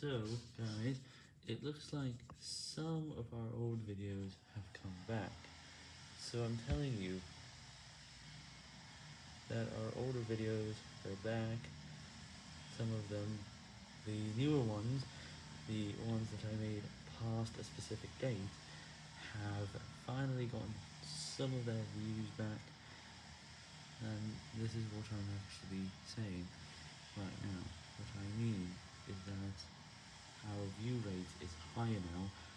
So, guys, it looks like some of our old videos have come back. So I'm telling you that our older videos are back. Some of them, the newer ones, the ones that I made past a specific date, have finally gotten some of their views back. And this is what I'm actually saying right now. What I mean is that our view rate is higher now.